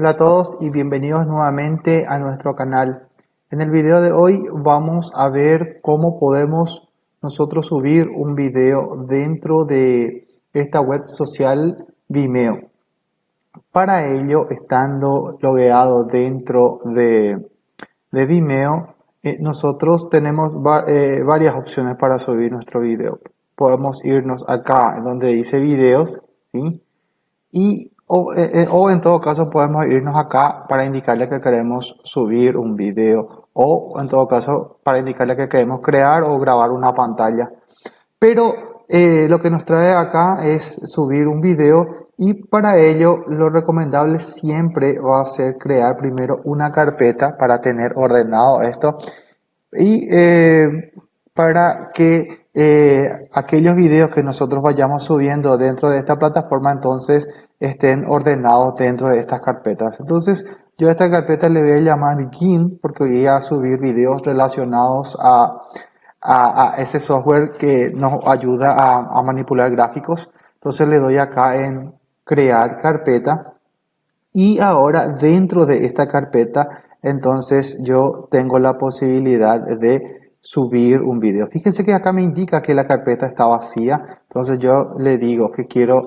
Hola a todos y bienvenidos nuevamente a nuestro canal. En el video de hoy vamos a ver cómo podemos nosotros subir un video dentro de esta web social Vimeo. Para ello, estando logueado dentro de, Vimeo, eh, nosotros tenemos eh, varias opciones para subir nuestro video. Podemos irnos acá donde dice videos. Y eh, o, en todo caso podemos irnos acá para indicarle que queremos subir un video o en todo caso para indicarle que queremos crear o grabar una pantalla. Pero eh, lo que nos trae acá es subir un video y para ello lo recomendable siempre va a ser crear primero una carpeta para tener ordenado esto y eh, para que aquellos videos que nosotros vayamos subiendo dentro de esta plataforma entonces estén ordenados dentro de estas carpetas. Entonces, yo a esta carpeta le voy a llamar GIMP porque voy a subir videos relacionados a, a, ese software que nos ayuda a, a, manipular gráficos. Entonces le doy acá en crear carpeta y ahora dentro de esta carpeta entonces yo tengo la posibilidad de subir un video. Fíjense que acá me indica que la carpeta está vacía. Entonces yo le digo que quiero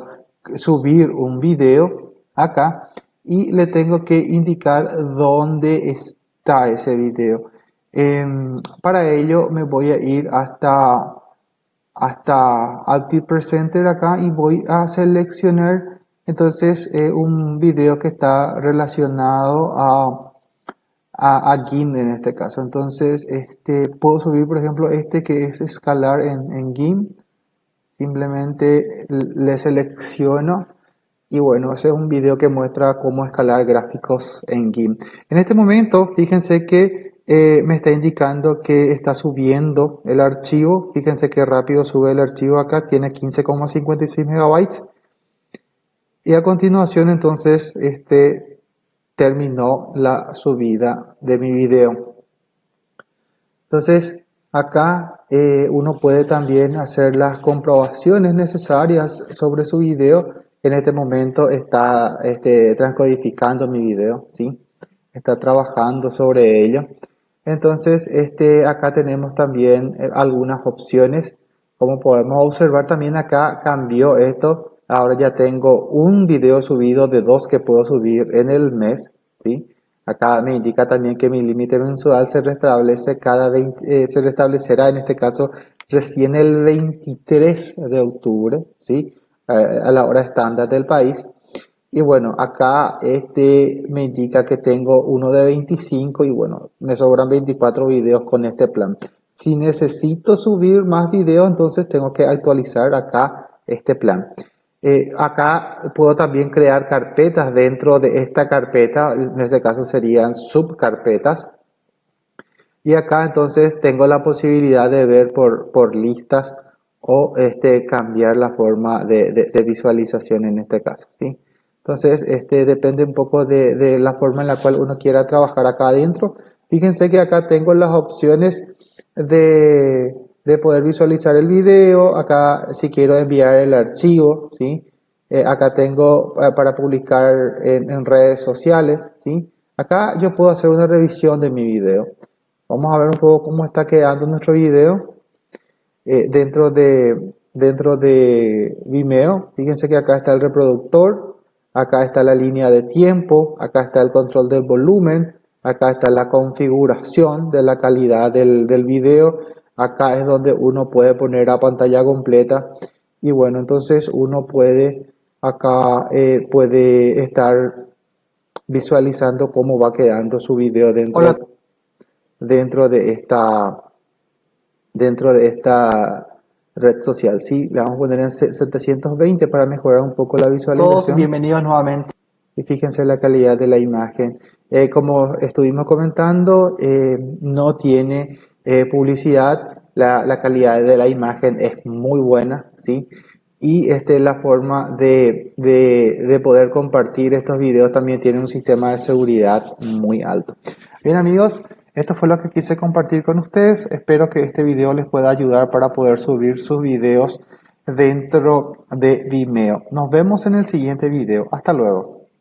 subir un video acá y le tengo que indicar dónde está ese video. Em, para ello me voy a ir hasta, hasta Active Presenter acá y voy a seleccionar entonces eh, un video que está relacionado a, a, GIMP en este caso. Entonces este, puedo subir por ejemplo este que es escalar en, en GIMP simplemente le selecciono y bueno, ese es un video que muestra cómo escalar gráficos en GIMP. En este momento, fíjense que eh, me está indicando que está subiendo el archivo. Fíjense que rápido sube el archivo acá, tiene 15,56 megabytes. Y a continuación, entonces, este terminó la subida de mi video. Entonces, Acá eh, uno puede también hacer las comprobaciones necesarias sobre su video. En este momento está este, transcodificando mi video, ¿sí? Está trabajando sobre ello. Entonces, este, acá tenemos también eh, algunas opciones. Como podemos observar también acá cambió esto. Ahora ya tengo un video subido de dos que puedo subir en el mes, ¿sí? Acá me indica también que mi límite mensual se restablece cada 20, eh, se restablecerá en este caso recién el 23 de octubre, ¿sí? a la hora estándar del país. Y bueno, acá este me indica que tengo uno de 25 y bueno, me sobran 24 videos con este plan. Si necesito subir más videos, entonces tengo que actualizar acá este plan. Eh, acá puedo también crear carpetas dentro de esta carpeta, en este caso serían subcarpetas. Y acá entonces tengo la posibilidad de ver por, por listas o este, cambiar la forma de, de, visualización en este caso. ¿sí? Entonces este, depende un poco de, de la forma en la cual uno quiera trabajar acá adentro. Fíjense que acá tengo las opciones de de poder visualizar el video, acá si quiero enviar el archivo, ¿sí? Eh, acá tengo eh, para publicar en, redes sociales, ¿sí? Acá yo puedo hacer una revisión de mi video. Vamos a ver un poco cómo está quedando nuestro video eh, dentro, de, dentro de Vimeo. Fíjense que acá está el reproductor, acá está la línea de tiempo, acá está el control del volumen, acá está la configuración de la calidad del, del video, acá es donde uno puede poner a pantalla completa. Y bueno entonces uno puede acá eh, puede estar visualizando cómo va quedando su video dentro, dentro de esta dentro de esta red social. Sí le vamos a poner en 720 para mejorar un poco la visualización. bienvenidos nuevamente. Y fíjense la calidad de la imagen. Eh, como estuvimos comentando eh, no tiene eh, publicidad, la, la, calidad de la imagen es muy buena, ¿sí? Y este, la forma de, de, de, poder compartir estos videos también tiene un sistema de seguridad muy alto. Bien amigos, esto fue lo que quise compartir con ustedes. Espero que este video les pueda ayudar para poder subir sus videos dentro de Vimeo. Nos vemos en el siguiente video. Hasta luego.